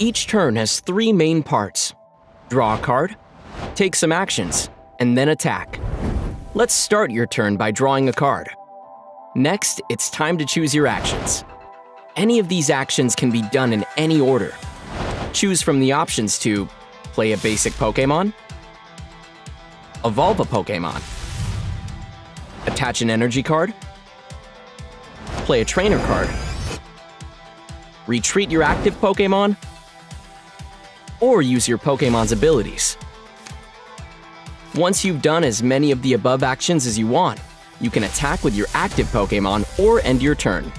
Each turn has three main parts. Draw a card, take some actions, and then attack. Let's start your turn by drawing a card. Next, it's time to choose your actions. Any of these actions can be done in any order. Choose from the options to play a basic Pokémon, evolve a Pokémon, attach an energy card, play a trainer card, retreat your active Pokémon, or use your Pokémon's abilities. Once you've done as many of the above actions as you want, you can attack with your active Pokémon or end your turn.